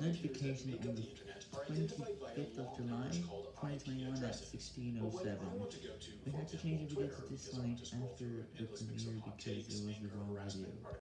notification on the 25th of July, 2021 at 16.07. We had to change the to this line after the premiere because it was the wrong video.